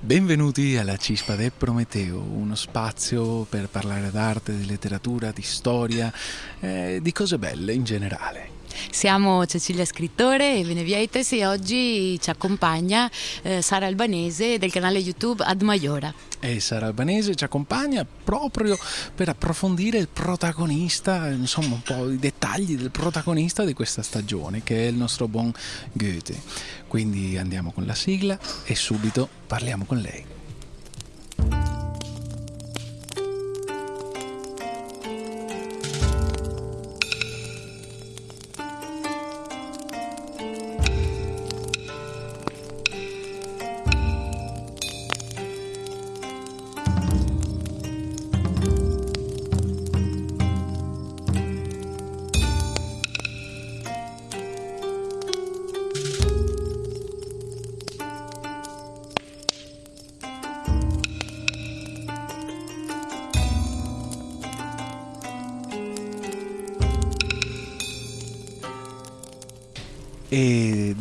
Benvenuti alla Cispa de Prometeo, uno spazio per parlare d'arte, di letteratura, di storia, eh, di cose belle in generale. Siamo Cecilia Scrittore e Benevieites e oggi ci accompagna eh, Sara Albanese del canale YouTube Ad Maiora. E Sara Albanese ci accompagna proprio per approfondire il protagonista, insomma un po' i dettagli del protagonista di questa stagione che è il nostro buon Goethe. Quindi andiamo con la sigla e subito parliamo con lei.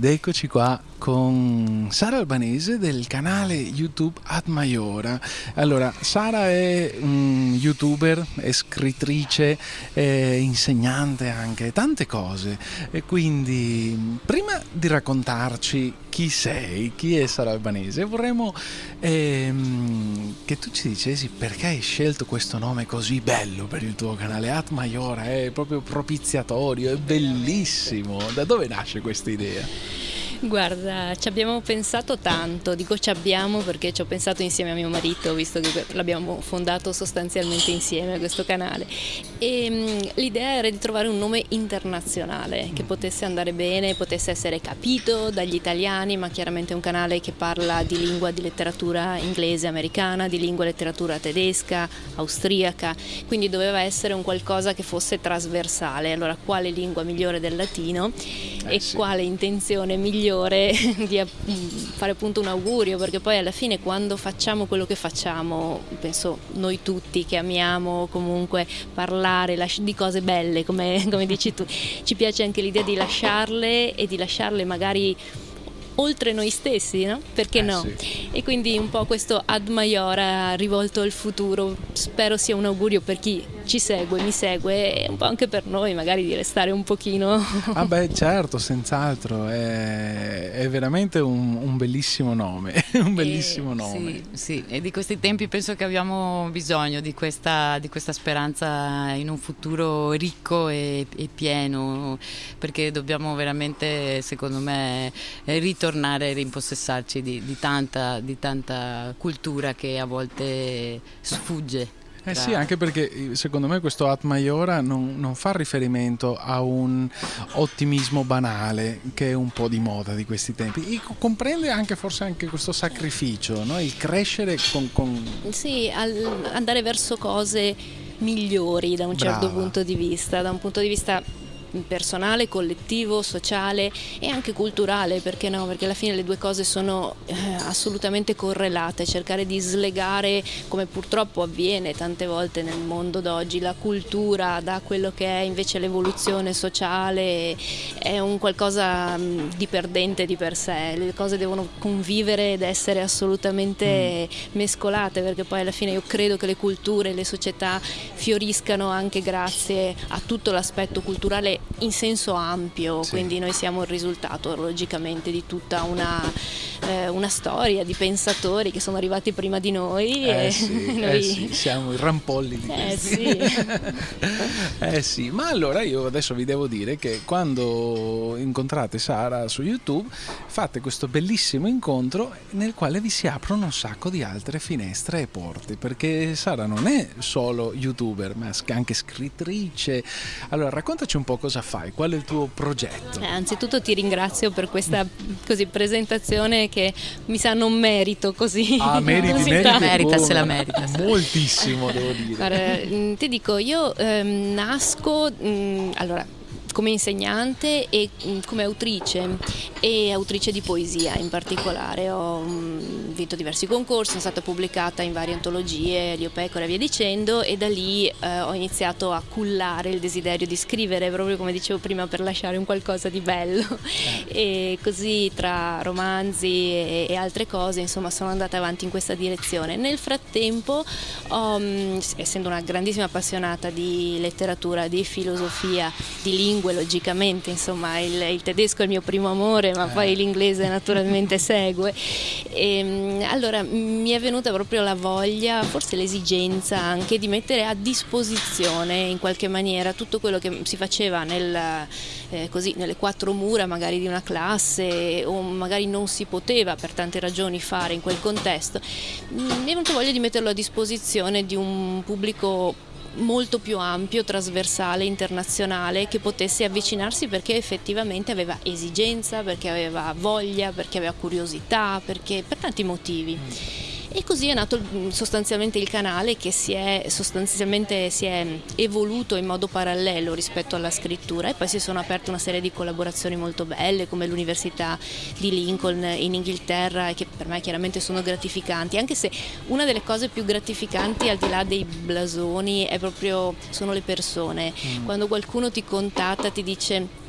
Ed eccoci qua con Sara Albanese del canale YouTube Ad Maiora. Allora, Sara è un youtuber, è scrittrice, è insegnante anche, tante cose. E quindi, prima di raccontarci chi sei, chi è Sara Albanese, vorremmo ehm, che tu ci dicessi perché hai scelto questo nome così bello per il tuo canale. Ad Maiora è proprio propiziatorio, è bellissimo. Da dove nasce questa idea? Guarda, ci abbiamo pensato tanto, dico ci abbiamo perché ci ho pensato insieme a mio marito, visto che l'abbiamo fondato sostanzialmente insieme questo canale. E mm, l'idea era di trovare un nome internazionale che potesse andare bene, potesse essere capito dagli italiani, ma chiaramente un canale che parla di lingua di letteratura inglese, americana, di lingua e letteratura tedesca, austriaca, quindi doveva essere un qualcosa che fosse trasversale. Allora, quale lingua migliore del latino eh, e sì. quale intenzione migliore migliore di fare appunto un augurio, perché poi alla fine quando facciamo quello che facciamo, penso noi tutti che amiamo comunque parlare di cose belle, come, come dici tu, ci piace anche l'idea di lasciarle e di lasciarle magari oltre noi stessi, no? Perché eh, no? Sì. E quindi un po' questo ad maiora rivolto al futuro, spero sia un augurio per chi ci segue, mi segue e un po' anche per noi magari di restare un pochino. Ah beh certo, senz'altro, è, è veramente un, un, bellissimo nome, un bellissimo e, nome. Sì, sì, e di questi tempi penso che abbiamo bisogno di questa, di questa speranza in un futuro ricco e, e pieno, perché dobbiamo veramente, secondo me, ritornare e rimpossessarci di, di, tanta, di tanta cultura che a volte sfugge. Eh sì, anche perché secondo me questo At Maiora non, non, fa riferimento a un ottimismo banale che è un po' di moda di questi tempi. E comprende anche forse anche questo sacrificio, no? il crescere con, con... Sì, andare verso cose migliori da un certo Brava. punto di vista, da un punto di vista personale, collettivo, sociale e anche culturale, perché no? Perché alla fine le due cose sono eh, assolutamente correlate, cercare di slegare, come purtroppo avviene tante volte nel mondo d'oggi, la cultura da quello che è invece l'evoluzione sociale è un qualcosa mm, di perdente di per sé, le cose devono convivere ed essere assolutamente mm. mescolate, perché poi alla fine io credo che le culture, le società fioriscano anche grazie a tutto l'aspetto culturale in senso ampio, sì. quindi noi siamo il risultato logicamente di tutta una, eh, una, storia di pensatori che sono arrivati prima di noi. Eh, sì, noi... eh sì, siamo i rampolli di eh sì. eh sì, ma allora io adesso vi devo dire che quando incontrate Sara su YouTube fate questo bellissimo incontro nel quale vi si aprono un sacco di altre finestre e porte, perché Sara non è solo youtuber, ma anche scrittrice. Allora raccontaci un po' cosa fai? Qual è il tuo progetto? Eh, anzitutto ti ringrazio per questa così, presentazione che mi sa non merito così. Ah, meriti, così meriti, merita, se la merita. Moltissimo, devo dire. Guarda, mm, ti dico, io ehm, nasco, mh, mm, allora come insegnante e mm, come autrice e autrice di poesia in particolare. Ho mm, vinto diversi concorsi, sono stata pubblicata in varie antologie, Lio Pecora e via dicendo e da lì eh, ho iniziato a cullare il desiderio di scrivere proprio come dicevo prima per lasciare un qualcosa di bello e così tra romanzi e, e altre cose insomma sono andata avanti in questa direzione. Nel frattempo ho, mm, essendo una grandissima appassionata di letteratura, di filosofia, di lingue logicamente, insomma il, il tedesco è il mio primo amore ma eh. poi l'inglese naturalmente segue. E, ehm, allora mi è venuta proprio la voglia, forse l'esigenza anche di mettere a disposizione in qualche maniera tutto quello che si faceva nel, eh, così, nelle quattro mura magari di una classe o magari non si poteva per tante ragioni fare in quel contesto. Mi è venuta voglia di metterlo a disposizione di un pubblico molto più ampio, trasversale, internazionale che potesse avvicinarsi perché effettivamente aveva esigenza, perché aveva voglia, perché aveva curiosità, perché, per tanti motivi. E così è nato mm, sostanzialmente il canale che si è, sostanzialmente si è evoluto in modo parallelo rispetto alla scrittura e poi si sono aperte una serie di collaborazioni molto belle come l'Università di Lincoln in Inghilterra che per me chiaramente sono gratificanti, anche se una delle cose più gratificanti al di là dei blasoni è proprio, sono le persone. Mm. Quando qualcuno ti contatta ti dice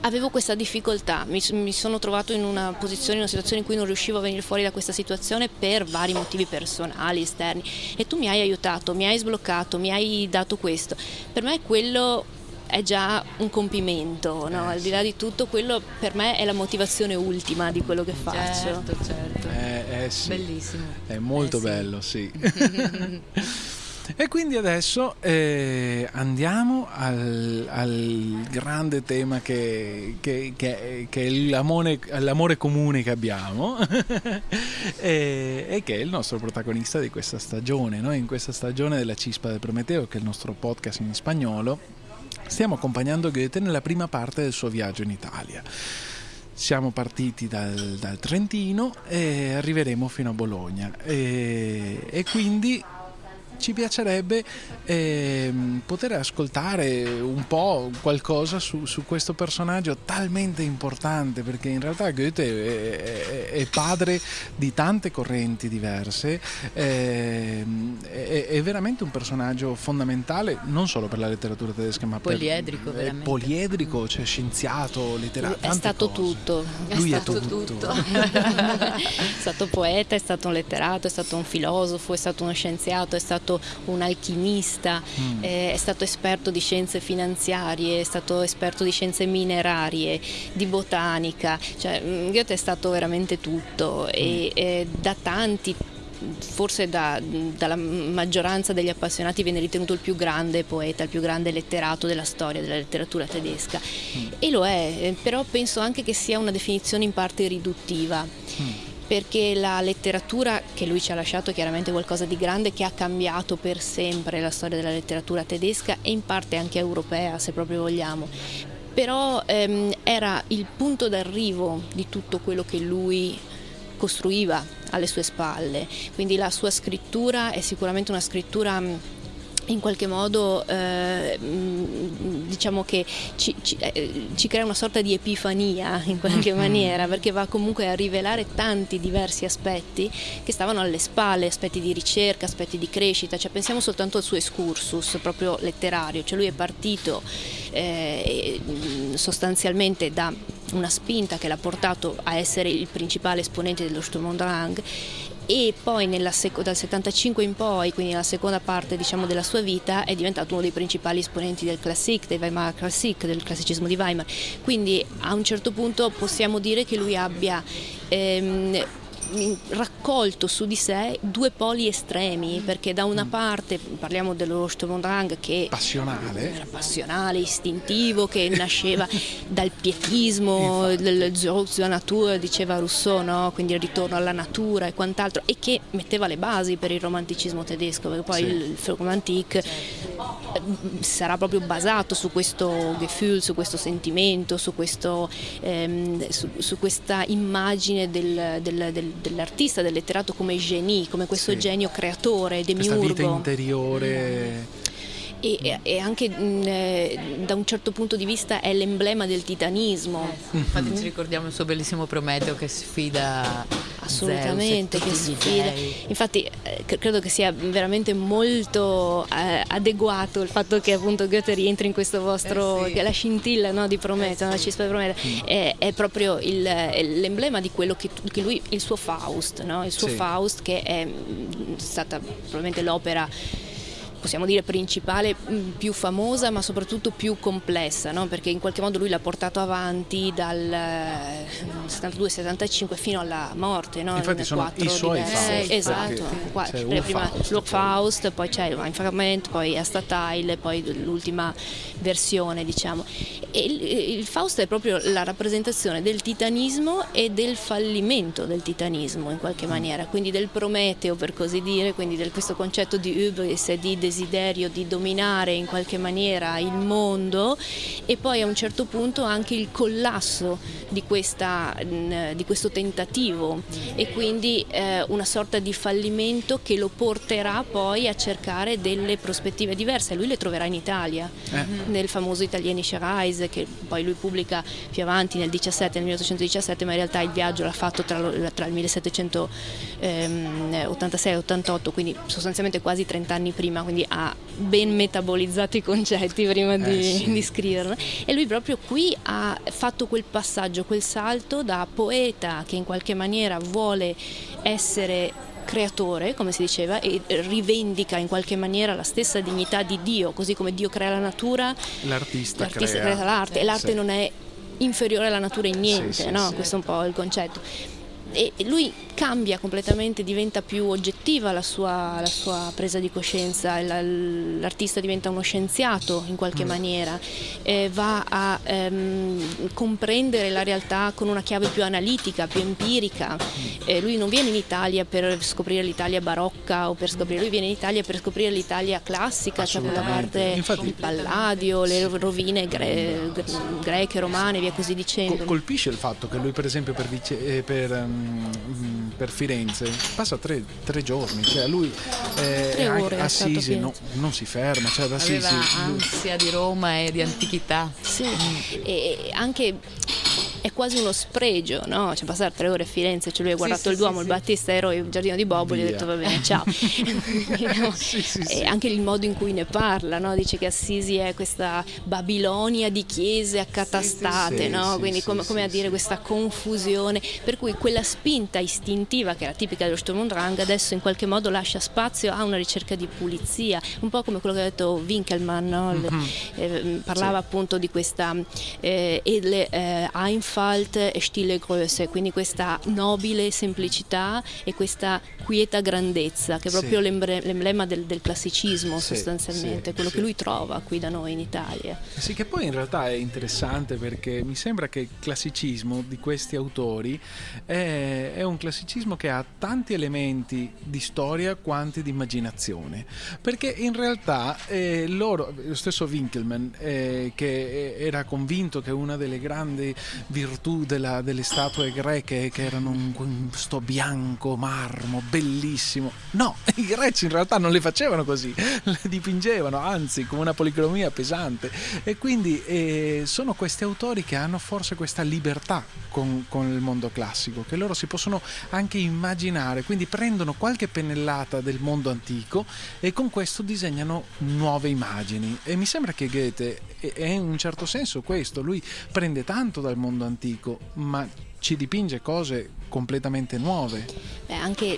avevo questa difficoltà, mi, mi, sono trovato in una posizione, in una situazione in cui non riuscivo a venire fuori da questa situazione per vari motivi personali, esterni e tu mi hai aiutato, mi hai sbloccato, mi hai dato questo. Per me quello è già un compimento, no? eh, al di là di tutto quello per me è la motivazione ultima di quello che faccio. Certo, certo. Eh, eh sì. Bellissimo. È molto eh, bello, sì. E quindi adesso eh, andiamo al, al, grande tema che, che, che, che è l'amore, l'amore, comune che abbiamo e, e, che è il nostro protagonista di questa stagione. Noi in questa stagione della Cispa del Prometeo, che è il nostro podcast in spagnolo, stiamo accompagnando Goethe nella prima parte del suo viaggio in Italia. Siamo partiti dal, dal Trentino e arriveremo fino a Bologna e, e quindi ci piacerebbe eh, poter ascoltare un po' qualcosa su, su, questo personaggio talmente importante perché in realtà Goethe è, è, è padre di tante correnti diverse, eh, è, è, veramente un personaggio fondamentale non solo per la letteratura tedesca ma poliedrico, per, poliedrico, cioè scienziato, letterario. È stato cose. tutto. Lui è stato tutto. tutto. è stato poeta, è stato un letterato, è stato un filosofo, è stato uno scienziato, è stato stato un alchimista, mm. eh, è stato esperto di scienze finanziarie, è stato esperto di scienze minerarie, di botanica, cioè mm, Goethe è stato veramente tutto e eh, da tanti forse da, dalla maggioranza degli appassionati viene ritenuto il più grande poeta, il più grande letterato della storia della letteratura tedesca mm. e lo è, eh, però penso anche che sia una definizione in parte riduttiva. Mm perché la letteratura che lui ci ha lasciato è chiaramente qualcosa di grande che ha cambiato per sempre la storia della letteratura tedesca e in parte anche europea se proprio vogliamo. Però ehm, era il punto d'arrivo di tutto quello che lui costruiva alle sue spalle, quindi la sua scrittura è sicuramente una scrittura in qualche modo eh, diciamo che ci, ci, eh, ci, crea una sorta di epifania in qualche mm-hmm. maniera perché va comunque a rivelare tanti diversi aspetti che stavano alle spalle, aspetti di ricerca, aspetti di crescita, cioè, pensiamo soltanto al suo excursus proprio letterario, cioè lui è partito eh, sostanzialmente da una spinta che l'ha portato a essere il principale esponente dello Sturm und Drang e poi dal 75 in poi, quindi nella seconda parte diciamo, della sua vita, è diventato uno dei principali esponenti del Klassik, del Weimar Klassik, del classicismo di Weimar. Quindi a un certo punto possiamo dire che lui abbia ehm, raccolto su di sé due poli estremi, perché da una mm. parte parliamo dello Sturmdrang che passionale. era passionale, istintivo, che nasceva dal pietismo, del Zurück zur Natur, diceva Rousseau, no? quindi il ritorno alla natura e quant'altro, e che metteva le basi per il romanticismo tedesco, perché poi sì. il Romantique sarà proprio basato su questo Gefühl, su questo sentimento, su, questo, ehm, su, su questa immagine del, del, del dell'artista, del letterato come genie, come questo sì. genio creatore, demiurgo. Questa vita interiore. E, e anche mh, eh, da un certo punto di vista è l'emblema del titanismo. Eh, infatti ci ricordiamo il suo bellissimo Prometeo che sfida assolutamente Zeus che sfida. Infatti eh, credo che sia veramente molto eh, adeguato il fatto che appunto Goethe rientri in questo vostro eh sì. la scintilla no, di Prometeo, eh la cispa di Prometeo mm. è, è, proprio l'emblema di quello che, che, lui il suo Faust, no? il suo sì. Faust che è mm, stata probabilmente l'opera possiamo dire principale, mm, più famosa ma soprattutto più complessa, no? perché in qualche modo lui l'ha portato avanti dal 72-75 eh, fino alla morte. No? Infatti sono 4 i suoi Faust. Eh, esatto, prima Faust, lo Faust, poi c'è il Fragment, poi Astatile, poi l'ultima versione diciamo. E il, il Faust è proprio la rappresentazione del titanismo e del fallimento del titanismo in qualche maniera, quindi del Prometeo per così dire, quindi di questo concetto di hubris e di desiderio di dominare in qualche maniera il mondo e poi a un certo punto anche il collasso di, questa, di questo tentativo e quindi eh, una sorta di fallimento che lo porterà poi a cercare delle prospettive diverse. Lui le troverà in Italia, eh. nel famoso Italienische Reise che poi lui pubblica più avanti nel 17, nel 1817, ma in realtà il viaggio l'ha fatto tra, tra il 1786 e 88, quindi sostanzialmente quasi 30 anni prima, quindi ha ben metabolizzato i concetti prima di, eh sì. di scriverlo. E lui proprio qui ha fatto quel passaggio, quel salto da poeta che in qualche maniera vuole essere creatore, come si diceva, e rivendica in qualche maniera la stessa dignità di Dio, così come Dio crea la natura, l'artista, l'artista crea. crea l'arte, e l'arte sì. non è inferiore alla natura in niente, sì, sì, no? questo è un po' il concetto e lui cambia completamente, diventa più oggettiva la sua, la sua presa di coscienza, l'artista diventa uno scienziato in qualche mm. maniera, eh, va a ehm, comprendere la realtà con una chiave più analitica, più empirica. Mm. Eh, lui non viene in Italia per scoprire l'Italia barocca o per scoprire, lui viene in Italia per scoprire l'Italia classica, cioè quella parte Infatti, il Palladio, le rovine gre greche, romane, via così dicendo. Colpisce il fatto che lui per esempio per, eh, per Mm, per Firenze passa tre, tre giorni, cioè lui eh, ore, Assisi no, non si ferma, cioè ad Assisi aveva ansia di Roma e di antichità. Sì, e anche è quasi uno spregio, no? Cioè passare tre ore a Firenze, cioè lui ha guardato sì, il Duomo, sì, il Battistero, il Giardino di Bobo, Via. gli ha detto va bene, ciao. e anche il modo in cui ne parla, no? Dice che Assisi è questa Babilonia di chiese accatastate, no? Quindi come, come, a dire questa confusione, per cui quella spinta istintiva che era tipica dello Sturm und Drang adesso in qualche modo lascia spazio a una ricerca di pulizia, un po' come quello che ha detto Winkelmann, no? mm-hmm. eh, parlava appunto di questa eh, edle eh, Einf Einfalt e stille Größe, quindi questa nobile semplicità e questa quieta grandezza, che è proprio sì. l'emblema del, del classicismo sì, sostanzialmente, sì, quello che lui trova qui da noi in Italia. Sì, che poi in realtà è interessante perché mi sembra che il classicismo di questi autori è, è un classicismo che ha tanti elementi di storia quanti di immaginazione, perché in realtà eh, loro, lo stesso Winkelmann, eh, che era convinto che una delle grandi virtù della, delle statue greche che erano un, sto bianco marmo bellissimo. No, i greci in realtà non le facevano così, le dipingevano, anzi, come una policromia pesante. E quindi eh, sono questi autori che hanno forse questa libertà con, con il mondo classico, che loro si possono anche immaginare, quindi prendono qualche pennellata del mondo antico e con questo disegnano nuove immagini. E mi sembra che Goethe è in un certo senso questo, lui prende tanto dal mondo antico, ma ci dipinge cose completamente nuove. Beh, anche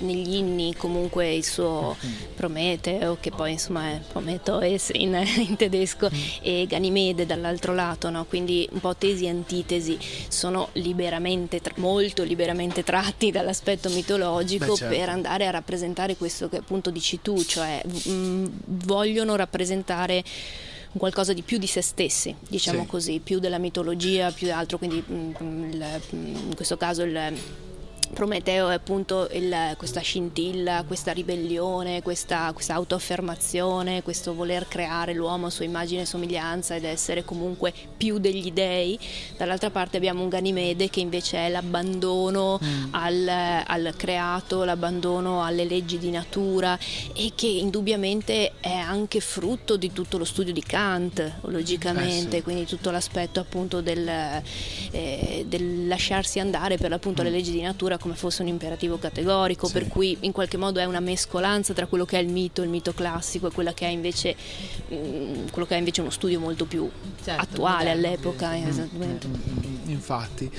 negli inni comunque il suo mm. Prometeo, che poi insomma è Prometheus in, in tedesco, mm. e Ganimede dall'altro lato, no? quindi un po' tesi e antitesi, sono liberamente, molto liberamente tratti dall'aspetto mitologico Beh, certo. per andare a rappresentare questo che appunto dici tu, cioè mh, vogliono rappresentare qualcosa di più di se stessi, diciamo sì. così, più della mitologia, più altro, quindi mm, il, mm, in questo caso il Prometeo è appunto il, questa scintilla, questa ribellione, questa, questa autoaffermazione, questo voler creare l'uomo a sua immagine e somiglianza ed essere comunque più degli dei. Dall'altra parte abbiamo un Ganimede che invece è l'abbandono mm. al, al, creato, l'abbandono alle leggi di natura e che indubbiamente è anche frutto di tutto lo studio di Kant, logicamente, eh sì. quindi tutto l'aspetto appunto del, eh, del lasciarsi andare per l'appunto mm. alle leggi di natura come fosse un imperativo categorico, sì. per cui in qualche modo è una mescolanza tra quello che è il mito, il mito classico e quello che è invece, mh, mm, quello che è invece uno studio molto più certo, attuale moderno, all'epoca. Mm, esattamente. Mm, infatti.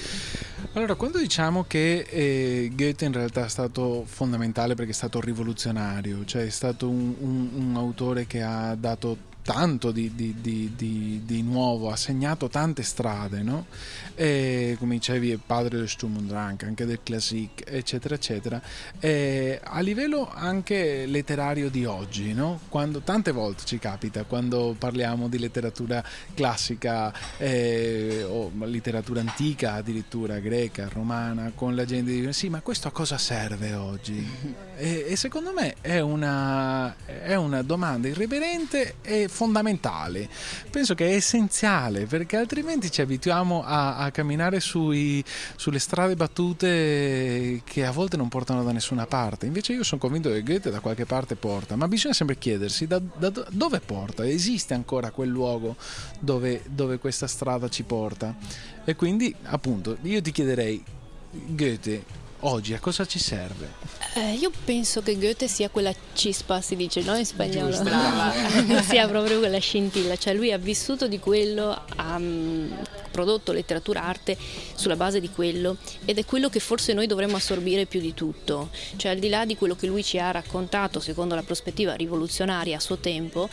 Allora, quando diciamo che eh, Goethe in realtà è stato fondamentale perché è stato rivoluzionario, cioè è stato un, un, un autore che ha dato tanto di, di, di, di, nuovo, ha segnato tante strade, no? E, come dicevi, è padre del Sturm und Drang, anche del Classic, eccetera, eccetera. E, a livello anche letterario di oggi, no? Quando, tante volte ci capita, quando parliamo di letteratura classica eh, o letteratura antica, addirittura greca, romana, con la gente dice sì, ma questo a cosa serve oggi? E, e secondo me è una, è una domanda irriverente e fondamentale. Penso che è essenziale perché altrimenti ci abituiamo a, a camminare sui, sulle strade battute che a volte non portano da nessuna parte. Invece io sono convinto che Goethe da qualche parte porta, ma bisogna sempre chiedersi da, da dove porta. Esiste ancora quel luogo dove, dove questa strada ci porta? E quindi appunto io ti chiederei Goethe oggi a cosa ci serve? Eh, io penso che Goethe sia quella cispa, si dice no in spagnolo, sia proprio quella scintilla, cioè lui ha vissuto di quello, ha um, prodotto letteratura, arte sulla base di quello ed è quello che forse noi dovremmo assorbire più di tutto, cioè al di là di quello che lui ci ha raccontato secondo la prospettiva rivoluzionaria a suo tempo,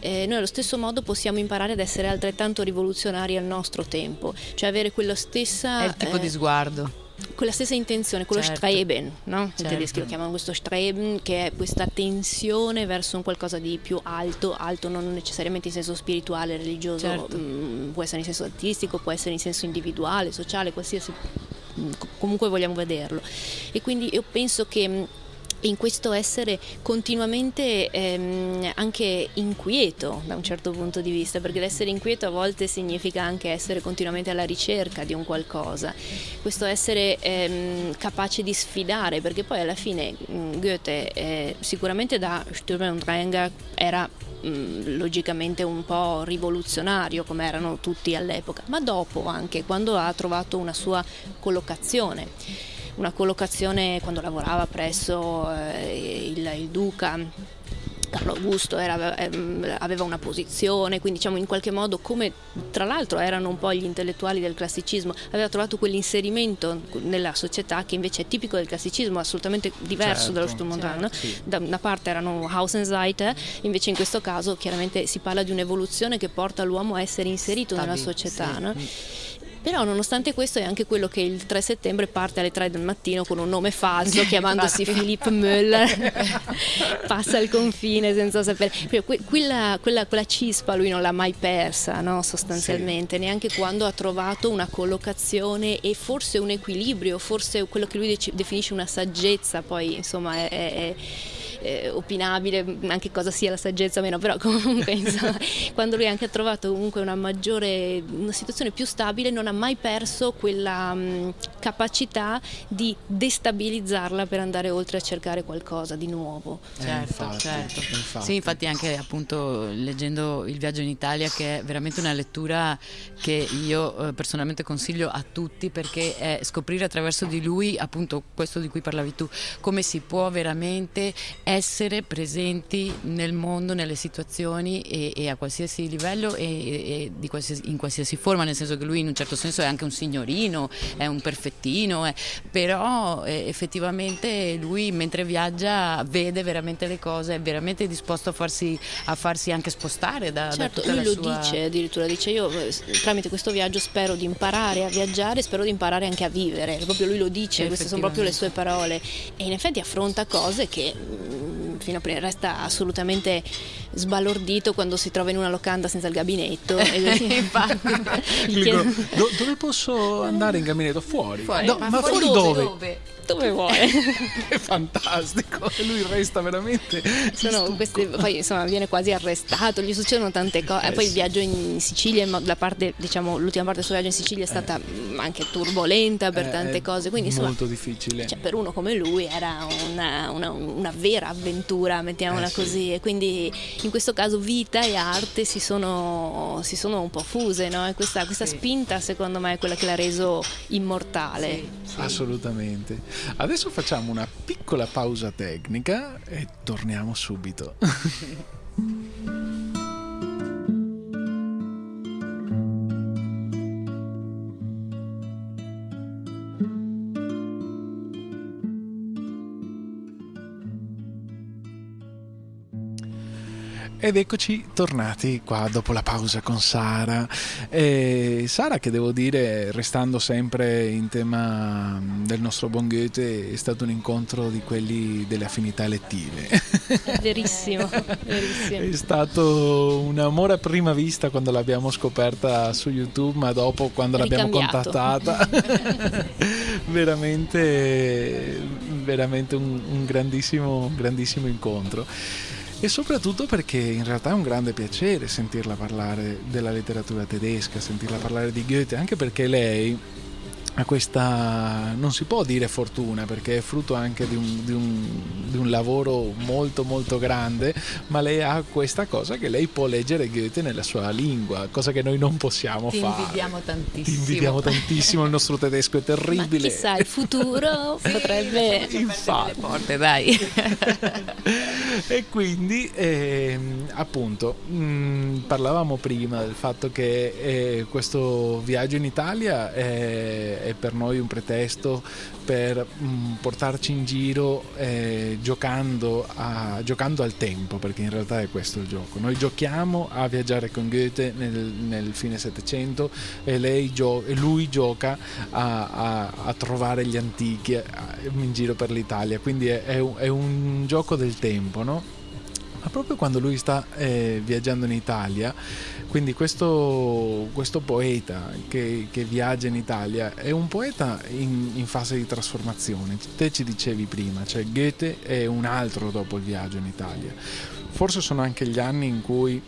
eh, noi allo stesso modo possiamo imparare ad essere altrettanto rivoluzionari al nostro tempo, cioè avere quella stessa... È il tipo eh, di sguardo quella stessa intenzione, quello certo. Streben, no? certo. i tedeschi lo chiamano questo Streben, che è questa tensione verso un qualcosa di più alto, alto non necessariamente in senso spirituale, religioso, certo. mh, mm, può essere in senso artistico, può essere in senso individuale, sociale, qualsiasi mm, comunque vogliamo vederlo. E quindi io penso che in questo essere continuamente ehm, anche inquieto da un certo punto di vista, perché l'essere inquieto a volte significa anche essere continuamente alla ricerca di un qualcosa, questo essere ehm, capace di sfidare, perché poi alla fine mm, Goethe eh, sicuramente da Sturm und Drang era mm, logicamente un po' rivoluzionario come erano tutti all'epoca, ma dopo anche quando ha trovato una sua collocazione una collocazione quando lavorava presso eh, il, il Duca Carlo Augusto era, ehm, aveva una posizione, quindi diciamo in qualche modo come tra l'altro erano un po' gli intellettuali del classicismo, aveva trovato quell'inserimento nella società che invece è tipico del classicismo, assolutamente diverso certo, dallo Sturm und Drang. Certo, sì. Da una parte erano Außenseiter, invece in questo caso chiaramente si parla di un'evoluzione che porta l'uomo a essere inserito Stabil, nella società. Sì. No? Però nonostante questo è anche quello che il 3 settembre parte alle 3 del mattino con un nome falso chiamandosi Philippe Müller, passa il confine senza sapere. Quella, quella, quella, cispa lui non l'ha mai persa no? sostanzialmente, sì. neanche quando ha trovato una collocazione e forse un equilibrio, forse quello che lui definisce una saggezza, poi insomma è, è eh, opinabile anche cosa sia la saggezza o meno, però comunque insomma, quando lui anche ha trovato comunque una maggiore, una situazione più stabile, non ha mai perso quella mh, capacità di destabilizzarla per andare oltre a cercare qualcosa di nuovo. Eh, certo, infatti, certo. Infatti. Sì, infatti anche appunto leggendo Il viaggio in Italia che è veramente una lettura che io eh, personalmente consiglio a tutti perché è scoprire attraverso di lui appunto questo di cui parlavi tu, come si può veramente essere presenti nel mondo, nelle situazioni e, e a qualsiasi livello e, e qualsiasi, in qualsiasi forma, nel senso che lui in un certo senso è anche un signorino, è un perfettino, è, però eh, effettivamente lui mentre viaggia vede veramente le cose, è veramente disposto a farsi, a farsi anche spostare da, certo, da lui lo sua... dice addirittura, dice io eh, tramite questo viaggio spero di imparare a viaggiare, spero di imparare anche a vivere, proprio lui lo dice, queste sono proprio le sue parole. E in effetti affronta cose che mm, fino a prima resta assolutamente sbalordito quando si trova in una locanda senza il gabinetto. Infatti. Dico, do, dove posso andare in gabinetto? Fuori. fuori. No, ma, ma, fuori, fuori dove? dove? Dove vuole. è fantastico, e lui resta veramente. Queste, poi insomma viene quasi arrestato, gli succedono tante cose. Eh, poi il viaggio in Sicilia, la parte, diciamo, l'ultima parte del suo viaggio in Sicilia è stata eh. anche turbolenta per eh, tante cose. Quindi, insomma, molto difficile. Cioè, per uno come lui era una, una, una vera avventura, mettiamola eh, così. Sì. E quindi in questo caso vita e arte si sono, si sono un po' fuse, no? Questa, questa sì. spinta secondo me è quella che l'ha reso immortale. Sì, Assolutamente. Adesso facciamo una piccola pausa tecnica e torniamo subito. Ed eccoci tornati qua dopo la pausa con Sara. E Sara, che devo dire, restando sempre in tema del nostro buon Goethe, è stato un incontro di quelli delle affinità elettive. Verissimo, verissimo. È stato un amore a prima vista quando l'abbiamo scoperta su YouTube, ma dopo quando l'abbiamo contattata, veramente, veramente un, un grandissimo, grandissimo incontro e soprattutto perché in realtà è un grande piacere sentirla parlare della letteratura tedesca, sentirla parlare di Goethe, anche perché lei ha questa, non si può dire fortuna perché è frutto anche di un, di, un, di un, lavoro molto molto grande, ma lei ha questa cosa che lei può leggere Goethe nella sua lingua, cosa che noi non possiamo Ti fare. Ti invidiamo tantissimo. Ti invidiamo tantissimo, il nostro tedesco è terribile. Ma chissà, il futuro potrebbe... Infatti. le porte, dai. e quindi, eh, appunto, mh, mm, parlavamo prima del fatto che eh, questo viaggio in Italia è è per noi un pretesto per mh, mm, portarci in giro eh, giocando, a, giocando, al tempo, perché in realtà è questo il gioco. Noi giochiamo a viaggiare con Goethe nel, nel fine Settecento e, gio- lui gioca a, a, a, trovare gli antichi in giro per l'Italia, quindi è, è, un, è un gioco del tempo, no? Ma proprio quando lui sta eh, viaggiando in Italia, quindi questo, questo poeta che, che, viaggia in Italia è un poeta in, in, fase di trasformazione. Te ci dicevi prima, cioè Goethe è un altro dopo il viaggio in Italia. Forse sono anche gli anni in cui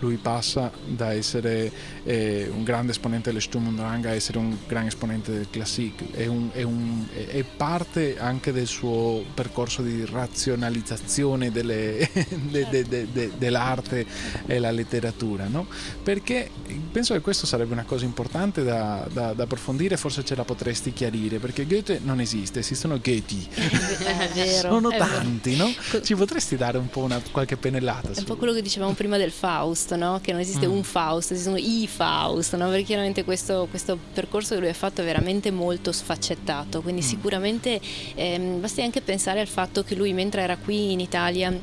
lui passa da essere eh, un grande esponente dello Sturm und Drang a essere un grande esponente del Classic, è, un, è, un, è, parte anche del suo percorso di razionalizzazione delle, de, de, de, dell'arte e la letteratura, no? perché penso che questo sarebbe una cosa importante da, da, da, approfondire, forse ce la potresti chiarire, perché Goethe non esiste, esistono Goethe, sono tanti, no? ci potresti dare un po' una, qualche pennellata? È un po' quello che dicevamo prima del Faust, no? che non esiste mm. un Faust, esistono i Faust, no? perché chiaramente questo, questo, percorso che lui ha fatto è veramente molto sfaccettato, quindi mm. sicuramente ehm, basti anche pensare al fatto che lui mentre era qui in Italia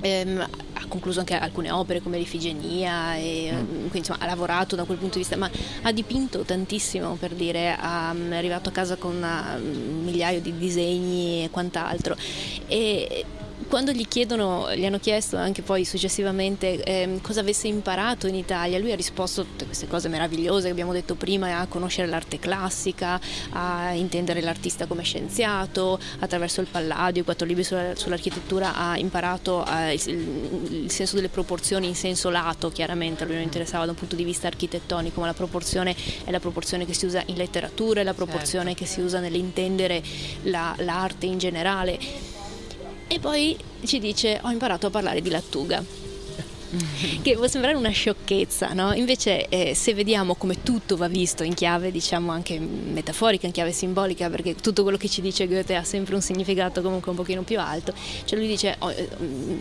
ehm, ha concluso anche alcune opere come l'Ifigenia e mm. quindi insomma ha lavorato da quel punto di vista ma ha dipinto tantissimo per dire ha, è arrivato a casa con un migliaio di disegni e quant'altro e quando gli chiedono, gli hanno chiesto anche poi successivamente eh, cosa avesse imparato in Italia, lui ha risposto tutte queste cose meravigliose che abbiamo detto prima, a conoscere l'arte classica, a intendere l'artista come scienziato, attraverso il Palladio, i quattro libri sull'architettura ha imparato eh, il, il, senso delle proporzioni in senso lato, chiaramente a lui non interessava da un punto di vista architettonico, ma la proporzione è la proporzione che si usa in letteratura, è la proporzione certo. che si usa nell'intendere la, l'arte in generale e poi ci dice ho imparato a parlare di lattuga che può sembrare una sciocchezza, no? invece eh, se vediamo come tutto va visto in chiave diciamo anche metaforica, in chiave simbolica, perché tutto quello che ci dice Goethe ha sempre un significato comunque un pochino più alto, cioè lui dice oh,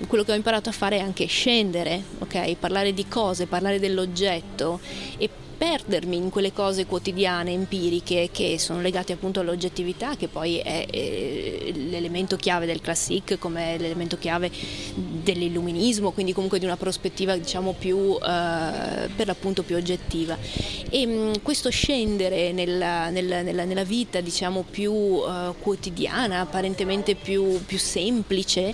quello che ho imparato a fare è anche scendere, ok? parlare di cose, parlare dell'oggetto e perdermi in quelle cose quotidiane, empiriche, che sono legate appunto all'oggettività, che poi è, è l'elemento chiave del classic, come l'elemento chiave dell'illuminismo, quindi comunque di una prospettiva diciamo più, eh, per l'appunto più oggettiva. E mh, questo scendere nella, nella, nella, nella vita diciamo più eh, quotidiana, apparentemente più, più semplice,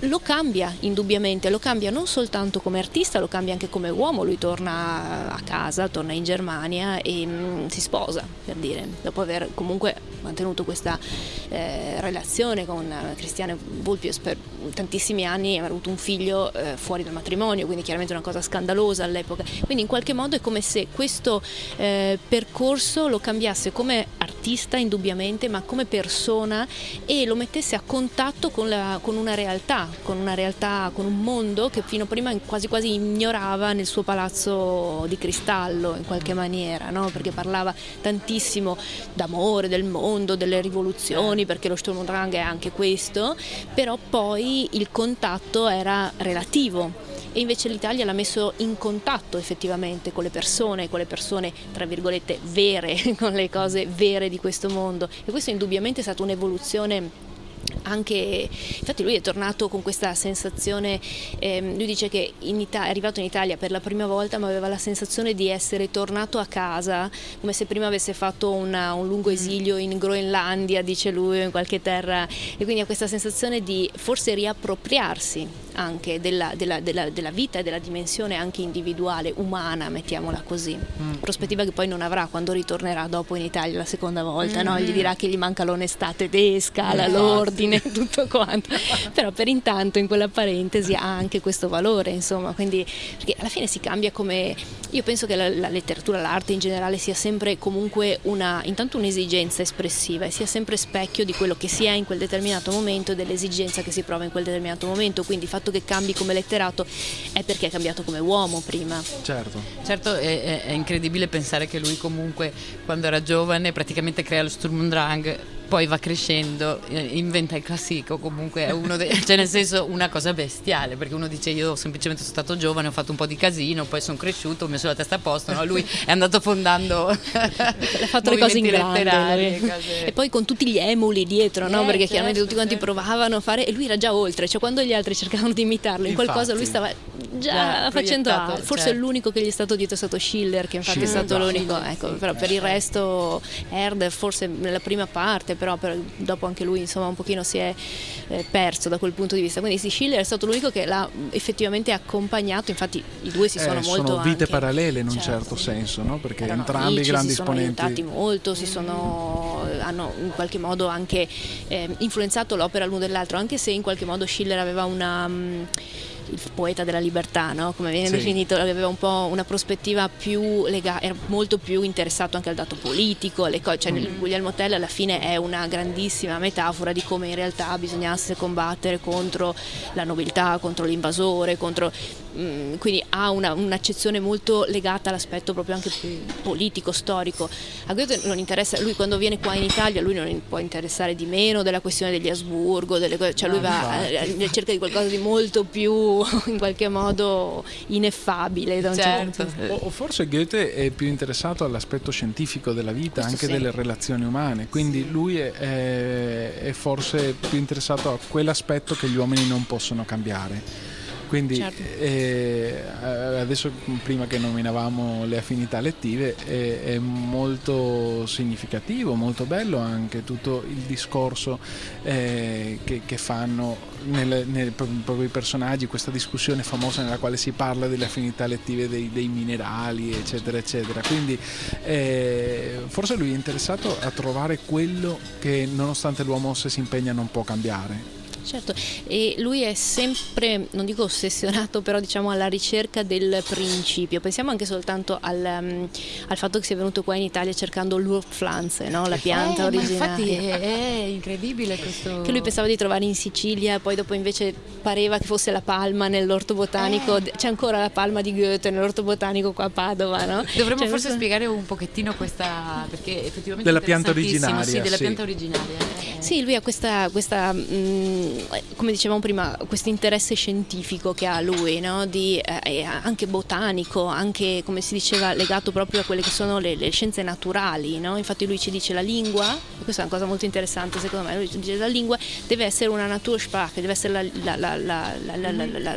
lo cambia indubbiamente, lo cambia non soltanto come artista, lo cambia anche come uomo, lui torna a casa, torna in Germania e mh, mm, si sposa, per dire, dopo aver comunque mantenuto questa eh, relazione con Cristiane Vulpius per tantissimi anni, ha avuto un figlio eh, fuori dal matrimonio, quindi chiaramente una cosa scandalosa all'epoca, quindi in qualche modo è come se questo eh, percorso lo cambiasse come artista indubbiamente, ma come persona e lo mettesse a contatto con, la, con una realtà, con una realtà, con un mondo che fino a prima quasi quasi ignorava nel suo palazzo di cristallo in qualche maniera, no? perché parlava tantissimo d'amore, del mondo, delle rivoluzioni, perché lo Sturm und Drang è anche questo, però poi il contatto era relativo e invece l'Italia l'ha messo in contatto effettivamente con le persone, con le persone tra virgolette vere, con le cose vere di questo mondo e questo indubbiamente è stata un'evoluzione anche, infatti lui è tornato con questa sensazione, ehm, lui dice che Italia, è arrivato in Italia per la prima volta ma aveva la sensazione di essere tornato a casa come se prima avesse fatto una, un lungo mm. esilio in Groenlandia, dice lui, o in qualche terra e quindi ha questa sensazione di forse riappropriarsi anche della, della, della, della, vita e della dimensione anche individuale, umana, mettiamola così. Mm. Prospettiva che poi non avrà quando ritornerà dopo in Italia la seconda volta, mm. no? gli dirà che gli manca l'onestà tedesca, mm. l'ordine, tutto quanto. Però per intanto in quella parentesi ha anche questo valore, insomma, quindi perché alla fine si cambia come io penso che la, la letteratura, l'arte in generale sia sempre comunque una, intanto un'esigenza espressiva e sia sempre specchio di quello che si è in quel determinato momento e dell'esigenza che si prova in quel determinato momento, quindi il fatto che cambi come letterato è perché è cambiato come uomo prima. Certo, certo è, è incredibile pensare che lui comunque quando era giovane praticamente crea lo Sturm und Drang poi va crescendo, eh, inventa il classico, comunque è uno dei, cioè nel senso una cosa bestiale, perché uno dice io semplicemente sono stato giovane, ho fatto un po' di casino, poi sono cresciuto, ho messo la testa a posto, no? lui è andato fondando ha fatto le cose in grande cose... e poi con tutti gli emuli dietro, no? Eh, perché certo, chiaramente tutti quanti certo. provavano a fare e lui era già oltre, cioè quando gli altri cercavano di imitarlo in infatti, qualcosa lui stava già yeah, facendo altro, forse certo. l'unico che gli è stato dietro è stato Schiller, che infatti Schiller, è stato l'unico, ecco, sì, però per il resto Herder forse nella prima parte però per, dopo anche lui insomma un pochino si è eh, perso da quel punto di vista. Quindi sì, Schiller è stato l'unico che l'ha effettivamente accompagnato, infatti i due si sono eh, molto... Sono vite anche, parallele in un certo, certo senso, no? perché entrambi amici, grandi si esponenti... sono aiutati molto, si sono, hanno in qualche modo anche eh, influenzato l'opera l'uno dell'altro, anche se in qualche modo Schiller aveva una... Il poeta della libertà, no? come viene sì. definito, aveva un po' una prospettiva più legata, era molto più interessato anche al dato politico, alle cose, cioè mm. Guglielmo Tell alla fine è una grandissima metafora di come in realtà bisognasse combattere contro la nobiltà, contro l'invasore, contro Mm, quindi ha una, un'accezione molto legata all'aspetto proprio anche politico, storico. A Goethe non interessa, lui quando viene qua in Italia, lui non può interessare di meno della questione degli Asburgo, delle, cioè lui va eh, cerca di qualcosa di molto più in qualche modo ineffabile. Da un certo. certo. O, o, forse Goethe è più interessato all'aspetto scientifico della vita, Questo anche sì. delle relazioni umane, quindi sì. lui è, è, è forse più interessato a quell'aspetto che gli uomini non possono cambiare. Quindi certo. eh, adesso prima che nominavamo le affinità lettive è, è, molto significativo, molto bello anche tutto il discorso eh, che, che, fanno nel, nel, proprio i personaggi, questa discussione famosa nella quale si parla delle affinità lettive dei, dei minerali eccetera eccetera. Quindi eh, forse lui è interessato a trovare quello che nonostante l'uomo se si impegna non può cambiare Certo, e lui è sempre, non dico ossessionato, però diciamo alla ricerca del principio. Pensiamo anche soltanto al, um, al fatto che sia venuto qua in Italia cercando l'Urpflanze, no? la pianta eh, originaria. Infatti è, è, incredibile questo. Che lui pensava di trovare in Sicilia, poi dopo invece pareva che fosse la palma nell'orto botanico. Eh. C'è ancora la palma di Goethe nell'orto botanico qua a Padova, no? Dovremmo cioè, forse questo... spiegare un pochettino questa, perché effettivamente della pianta originaria. Sì, della sì. pianta originaria. Eh. Sì, lui ha questa, questa mh, mm, come dicevamo prima, questo interesse scientifico che ha lui, no? Di, eh, anche botanico, anche come si diceva legato proprio a quelle che sono le, le scienze naturali, no? infatti lui ci dice la lingua, e questa è una cosa molto interessante secondo me, lui ci dice la lingua deve essere una Natursprache, deve essere la, la, la,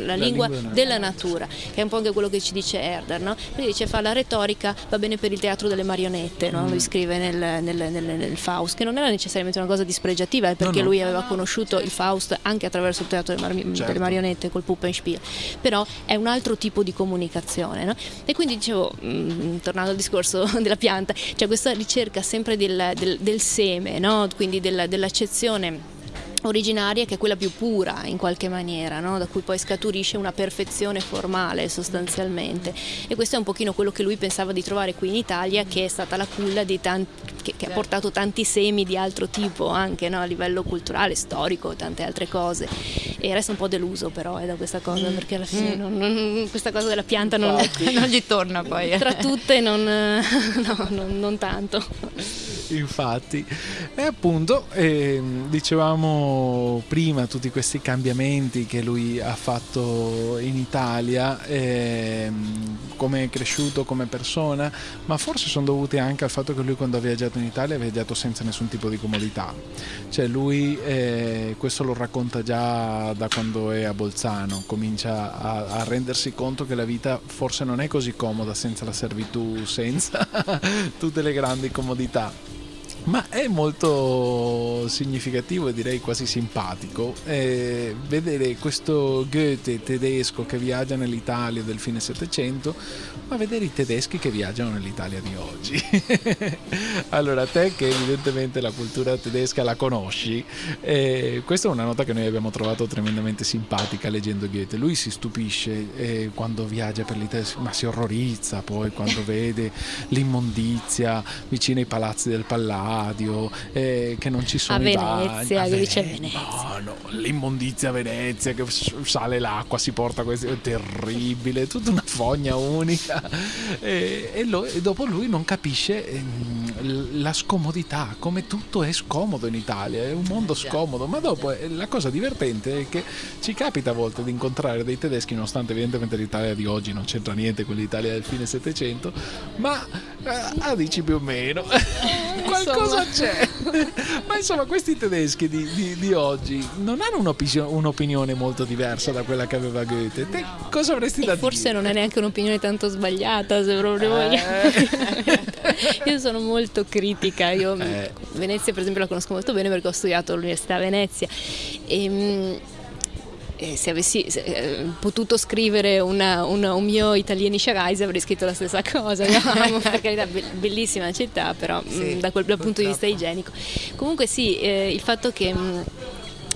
la lingua, della natura, che è un po' anche quello che ci dice Herder, no? lui dice fa la retorica, va bene per il teatro delle marionette, no? lui mm. scrive nel, nel, nel, nel, Faust, che non era necessariamente una cosa dispregiativa, è perché lui aveva conosciuto il Faust Faust anche attraverso il teatro delle, mar- certo. delle marionette col Puppenspiel, però è un altro tipo di comunicazione. No? E quindi dicevo, mh, mm, tornando al discorso della pianta, c'è questa ricerca sempre del, del, del seme, no? quindi della, dell'accezione originaria che è quella più pura in qualche maniera, no? da cui poi scaturisce una perfezione formale sostanzialmente e questo è un pochino quello che lui pensava di trovare qui in Italia che è stata la culla di tanti, che, che, ha portato tanti semi di altro tipo anche no? a livello culturale, storico, tante altre cose e resta un po' deluso però eh, da questa cosa mm. perché alla fine mm. non, non, questa cosa della pianta non, non, gli torna poi. Tra tutte non, no, non tanto. Infatti, e appunto eh, dicevamo prima tutti questi cambiamenti che lui ha fatto in Italia, eh, come è cresciuto come persona, ma forse sono dovuti anche al fatto che lui quando ha viaggiato in Italia ha viaggiato senza nessun tipo di comodità. Cioè lui, eh, questo lo racconta già da quando è a Bolzano, comincia a, a rendersi conto che la vita forse non è così comoda senza la servitù, senza tutte le grandi comodità ma è molto significativo e direi quasi simpatico eh, vedere questo Goethe tedesco che viaggia nell'Italia del fine Settecento, ma vedere i tedeschi che viaggiano nell'Italia di oggi. allora, te che evidentemente la cultura tedesca la conosci, eh, questa è una nota che noi abbiamo trovato tremendamente simpatica leggendo Goethe. Lui si stupisce eh, quando viaggia per l'Italia, ma si orrorizza poi quando vede l'immondizia vicino ai palazzi del Palladio stadio, eh, che non ci sono a Venezia, bagni, che dice Venezia. No, no, l'immondizia a Venezia, che sale l'acqua, si porta questo, è terribile, tutta una fogna unica. E, e, lo, e dopo lui non capisce eh, la scomodità, come tutto è scomodo in Italia, è un mondo scomodo, ma dopo eh, la cosa divertente è che ci capita a volte di incontrare dei tedeschi, nonostante evidentemente l'Italia di oggi non c'entra niente con l'Italia del fine Settecento, ma eh, ah, dici più o meno. Qualcosa cosa c'è? Ma insomma, questi tedeschi di, di, di oggi non hanno un'opinione, un'opinione, molto diversa da quella che aveva Goethe. Te cosa avresti e da forse dire? Forse non è neanche un'opinione tanto sbagliata, se proprio eh. vogliamo. Io sono molto critica. Io eh. Venezia, per esempio, la conosco molto bene perché ho studiato all'Università a Venezia. E, ehm, eh, se avessi eh, potuto scrivere una, una, un mio Italienische Reise avrei scritto la stessa cosa, no? per carità, bellissima città, però sì, mh, mm, da quel dal punto di vista igienico. Comunque sì, eh, il fatto che... Mh, mm,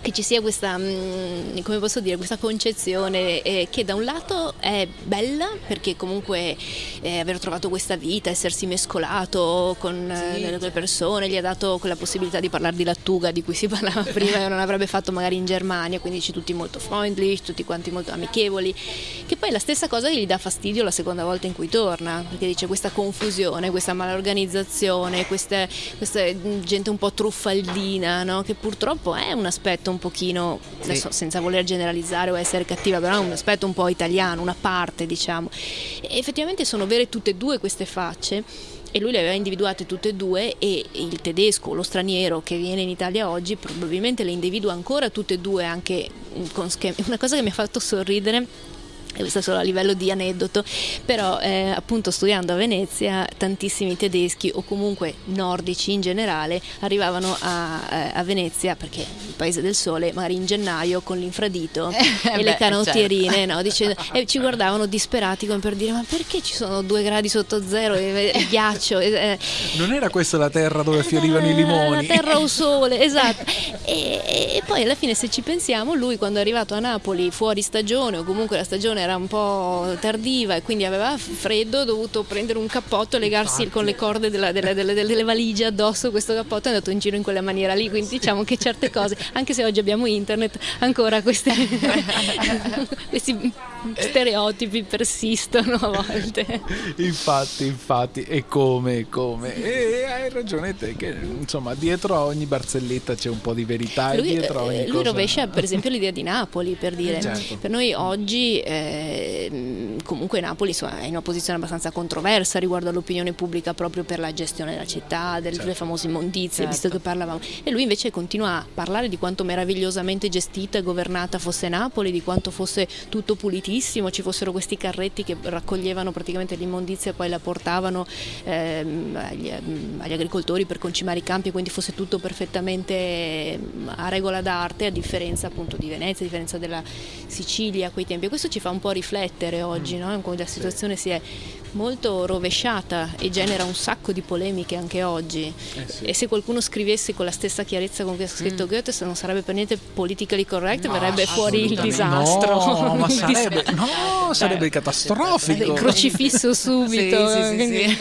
che ci sia questa, mm, come posso dire, questa concezione eh, che da un lato è bella perché comunque eh, aver trovato questa vita, essersi mescolato con sì. eh, le persone, gli ha dato quella possibilità di parlare di lattuga di cui si parlava prima e non avrebbe fatto magari in Germania, quindi ci tutti molto freundlich, tutti quanti molto amichevoli, che poi è la stessa cosa che gli dà fastidio la seconda volta in cui torna, perché dice questa confusione, questa malorganizzazione, questa, questa gente un po' truffaldina, no? che purtroppo è un aspetto un pochino, sì. adesso, senza voler generalizzare o essere cattiva, però è un aspetto un po' italiano, una parte diciamo. E effettivamente sono vere tutte e due queste facce e lui le aveva individuate tutte e due e il tedesco, lo straniero che viene in Italia oggi probabilmente le individua ancora tutte e due anche con schemi. Una cosa che mi ha fatto sorridere questo solo a livello di aneddoto, però eh, appunto studiando a Venezia tantissimi tedeschi o comunque nordici in generale arrivavano a, eh, a Venezia perché il paese del sole magari in gennaio con l'infradito eh, e beh, le canottierine certo. no, dicendo, e ci guardavano disperati come per dire ma perché ci sono due gradi sotto zero e, e ghiaccio? E, non era questa la terra dove fiorivano i limoni la terra o sole esatto. E, e poi alla fine se ci pensiamo lui quando è arrivato a Napoli fuori stagione o comunque la stagione era un po' tardiva e quindi aveva freddo, ha dovuto prendere un cappotto e legarsi Infatti. con le corde della, della, delle, delle, valigie addosso questo cappotto e è andato in giro in quella maniera lì, quindi diciamo che certe cose, anche se oggi abbiamo internet, ancora queste, questi stereotipi persistono a volte. Infatti, infatti, e come, come. E hai ragione te che insomma dietro a ogni barzelletta c'è un po' di verità lui, e dietro a ogni lui cosa... rovescia per esempio l'idea di Napoli, per dire, certo. per noi oggi... Eh, eh, comunque Napoli insomma, è in una posizione abbastanza controversa riguardo all'opinione pubblica proprio per la gestione della città, delle certo. famose immondizie, certo. visto che parlavamo. E lui invece continua a parlare di quanto meravigliosamente gestita e governata fosse Napoli, di quanto fosse tutto pulitissimo, ci fossero questi carretti che raccoglievano praticamente l'immondizia e poi la portavano ehm, agli, agli agricoltori per concimare i campi, quindi fosse tutto perfettamente ehm, a regola d'arte, a differenza appunto di Venezia, a differenza della Sicilia a quei tempi. E questo ci fa un po' riflettere oggi, mm. no? come la situazione si è molto rovesciata e genera un sacco di polemiche anche oggi. Eh sì. E se qualcuno scrivesse con la stessa chiarezza con cui ha scritto mm. Goethe, non sarebbe per niente politically correct, no, verrebbe fuori il disastro. No, ma sarebbe, no, sarebbe eh, catastrofico. Crocifisso subito. sì, sì,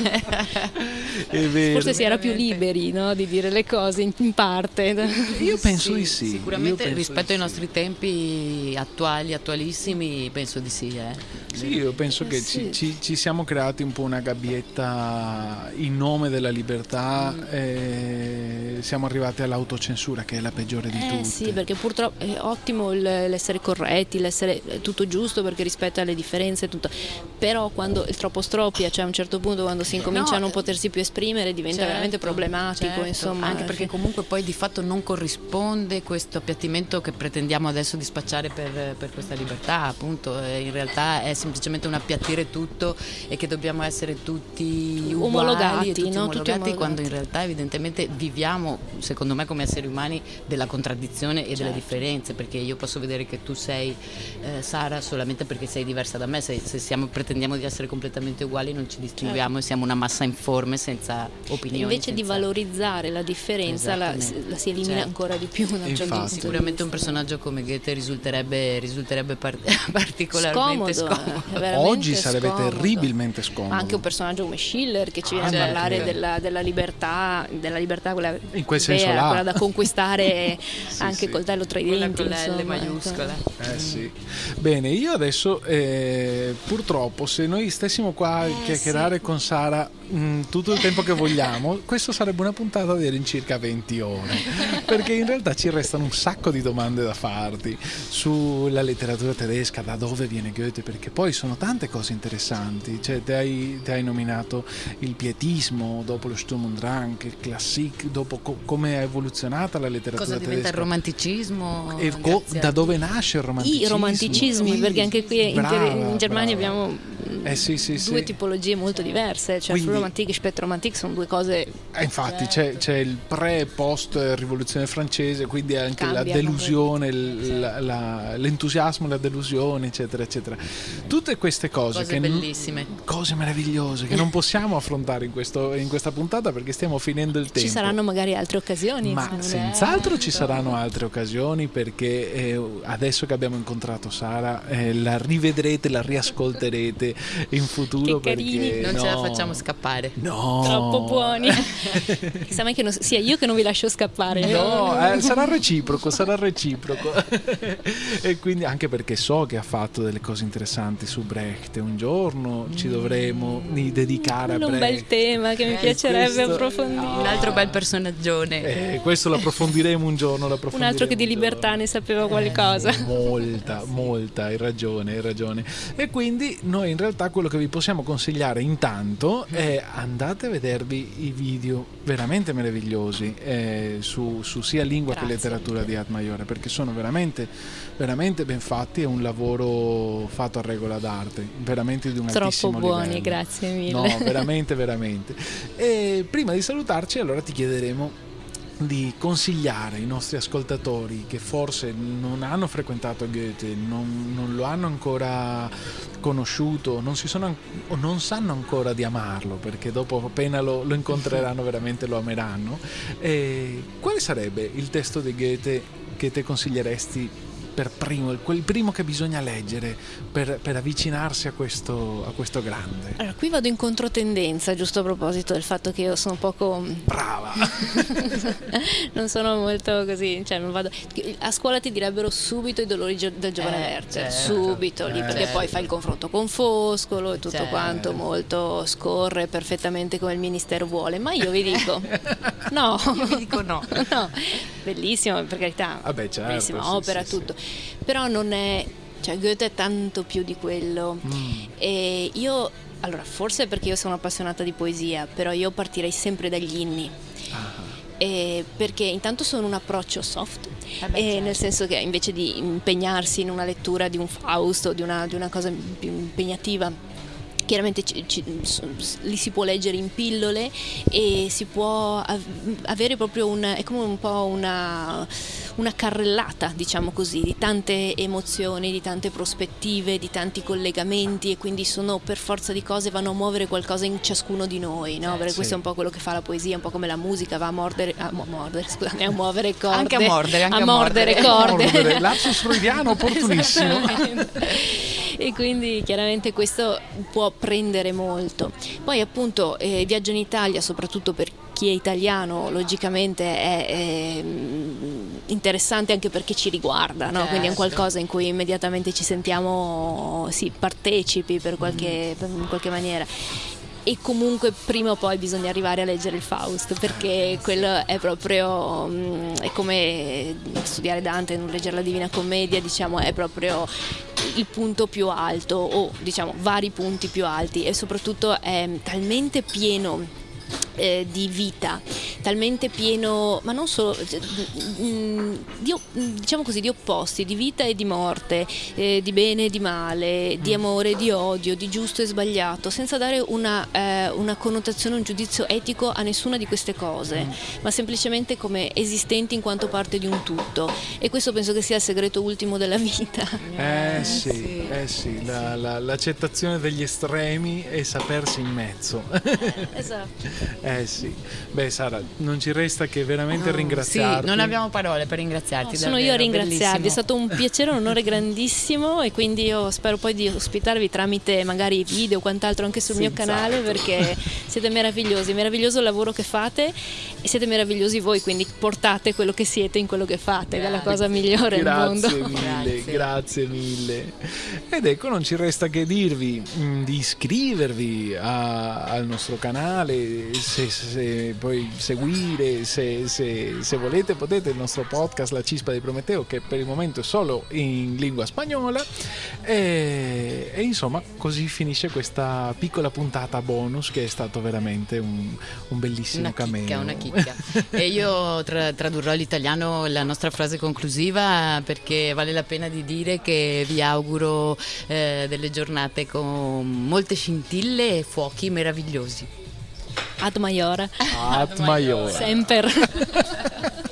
Forse si era più liberi no, di dire le cose in, in parte. Io penso di sì. Sicuramente rispetto ai nostri tempi attuali, attualissimi, penso di sì. Eh. Sì, io penso eh, che ci, ci, ci siamo creati un po' una gabbietta in nome della libertà mm. e siamo arrivati all'autocensura che è la peggiore di eh, tutte. Sì, perché purtroppo è ottimo l'essere corretti, l'essere tutto giusto perché rispetta le differenze, tutto. però quando il troppo stroppia, cioè a un certo punto quando si incomincia no, a non potersi più esprimere diventa certo, veramente problematico. Certo. Insomma, Anche perché comunque poi di fatto non corrisponde questo appiattimento che pretendiamo adesso di spacciare per, per questa libertà, appunto, in realtà è semplicemente un appiattire tutto e che dobbiamo essere tutti uguali omologati, tutti, no? omologati, tutti omologati quando in realtà evidentemente viviamo, secondo me come esseri umani, della contraddizione e certo. delle differenze, perché io posso vedere che tu sei eh, Sara solamente perché sei diversa da me, se, se siamo, pretendiamo di essere completamente uguali non ci distinguiamo certo. e siamo una massa informe senza opinioni. Invece senza... di valorizzare la differenza la, la, si elimina certo. ancora di più. Infatti, sicuramente un personaggio come Goethe risulterebbe, risulterebbe par- particolarmente scomodo. scomodo. Oggi sarebbe scomodo. terribilmente scomodo. Anche un personaggio come Schiller che ci viene ah, a parlare della, della, libertà, della libertà quella, in quel senso vera, là. quella da conquistare sì, anche sì. coltello tra i denti. Con L maiuscola. Eh, sì. Bene, io adesso eh, purtroppo se noi stessimo qua a eh, chiacchierare sì. con Sara mh, mm, tutto il tempo che vogliamo, questo sarebbe una puntata di all'incirca 20 ore, perché in realtà ci restano un sacco di domande da farti sulla letteratura tedesca, da dove viene Goethe, perché poi sono tante cose interessanti, cioè te hai, te hai nominato il pietismo, dopo lo Sturm und Drang, il Classic, dopo co- come è evoluzionata la letteratura Cosa tedesca. diventa il romanticismo? E co- da dove nasce il romanticismo? I romanticismi, perché anche qui brava, in, in, Germania brava. abbiamo eh, sì, sì, due sì. tipologie molto diverse, cioè Quindi, romantique e spettromantique sono due cose... Eh, infatti c'è, c'è, il pre e post rivoluzione francese, quindi anche Cambia, la delusione, la, la, l'entusiasmo, la delusione, eccetera, eccetera. Tutte queste cose, cose che bellissime. Cose meravigliose che non possiamo affrontare in, questo, in, questa puntata perché stiamo finendo il tempo. Ci saranno magari altre occasioni. Ma senz'altro ci saranno altre occasioni perché eh, adesso che abbiamo incontrato Sara eh, la rivedrete, la riascolterete in futuro. Che carini. Perché, non no, ce la facciamo scappare. No. Troppo buoni. Chissà mai che non, sia io che non vi lascio scappare. No, eh, sarà reciproco, sarà reciproco. e quindi anche perché so che ha fatto delle cose interessanti su Brecht. Un giorno ci dovremo dedicare a Brecht. Un bel tema che mi eh, piacerebbe questo, approfondire. Un altro bel personaggione. Eh, questo lo approfondiremo un giorno. Un altro che di libertà ne sapeva qualcosa. Eh, molta, molta, hai ragione, hai ragione. E quindi noi in realtà quello che vi possiamo consigliare intanto è andate a vedervi i video veramente meravigliosi eh, su, su, sia lingua Grazie. che letteratura di Ad Maiore perché sono veramente, veramente ben fatti è un lavoro fatto a regola d'arte veramente di un Troppo buoni, livello. grazie mille. No, veramente, veramente. E prima di salutarci allora ti chiederemo di consigliare ai nostri ascoltatori che forse non hanno frequentato Goethe, non, non lo hanno ancora conosciuto, non, sono, o non sanno ancora di amarlo, perché dopo appena lo, lo incontreranno veramente lo ameranno. E quale sarebbe il testo di Goethe che te consiglieresti per primo, quel primo che bisogna leggere per, per avvicinarsi a questo, a questo, grande? Allora, qui vado in controtendenza, giusto a proposito del fatto che io sono poco... Brava! non sono molto così, cioè non vado... A scuola ti direbbero subito i dolori del giovane eh, Werther, certo, subito lì, perché certo. poi fai il confronto con Foscolo e tutto certo. quanto molto scorre perfettamente come il ministero vuole, ma io vi dico no. Io vi dico no. no. Bellissimo, per carità. Vabbè, certo, bellissima sì, opera, sì, tutto però non è cioè Goethe è tanto più di quello. Mm. E io, allora, forse perché io sono appassionata di poesia, però io partirei sempre dagli inni. Ah. Eh, perché intanto sono un approccio soft, eh beh, certo. nel senso che invece di impegnarsi in una lettura di un Fausto, di una, di una cosa più impegnativa, chiaramente ci, ci, li si può leggere in pillole e si può avere proprio un, è come un po' una, una carrellata, diciamo così, di tante emozioni, di tante prospettive, di tanti collegamenti e quindi sono per forza di cose vanno a muovere qualcosa in ciascuno di noi, no? Perché sì. questo è un po' quello che fa la poesia, un po' come la musica va a mordere, a mordere, scusate, a muovere corde. Anche a mordere, anche a, a mordere, mordere corde. Lapsus freudiano opportunissimo. e quindi chiaramente questo può prendere molto. Poi appunto eh, Viaggio in Italia, soprattutto per chi è italiano, logicamente è, è mm, interessante anche perché ci riguarda, no? quindi è un certo. qualcosa in cui immediatamente ci sentiamo sì, partecipi per qualche, mm. per, in qualche maniera e comunque prima o poi bisogna arrivare a leggere il Faust perché quello è proprio mm, è come studiare Dante e non leggere la Divina Commedia diciamo è proprio il punto più alto o diciamo vari punti più alti e soprattutto è talmente pieno eh, di vita, talmente pieno, ma non solo, cioè, mm, di, diciamo così, di opposti, di vita e di morte, eh, di bene e di male, di mm. amore e di odio, di giusto e sbagliato, senza dare una, eh, una connotazione, un giudizio etico a nessuna di queste cose, mm. ma semplicemente come esistenti in quanto parte di un tutto. E questo penso che sia il segreto ultimo della vita. Eh sì, eh sì, la, la, l'accettazione degli estremi e sapersi in mezzo. esatto. Eh sì, beh Sara, non ci resta che veramente no, ringraziarti. Sì, non abbiamo parole per ringraziarti. No, sono io a ringraziarvi, bellissimo. è stato un piacere, un onore grandissimo e quindi io spero poi di ospitarvi tramite magari video o quant'altro anche sul sì, mio canale esatto. perché siete meravigliosi, meraviglioso il lavoro che fate e siete meravigliosi voi, quindi portate quello che siete in quello che fate, che è la cosa migliore grazie al mondo. Mille, grazie. grazie mille. Ed ecco, non ci resta che dirvi mm, di iscrivervi a, al nostro canale se, se poi seguire, se, se, se, volete potete il nostro podcast La Cispa di Prometeo che per il momento è solo in lingua spagnola e, e insomma così finisce questa piccola puntata bonus che è stato veramente un, un bellissimo una cameo. Chicca, una chicca. e io tra, tradurrò all'italiano la nostra frase conclusiva perché vale la pena di dire che vi auguro eh, delle giornate con molte scintille e fuochi meravigliosi. Ad Maiore. Ad Maiore. Sempre.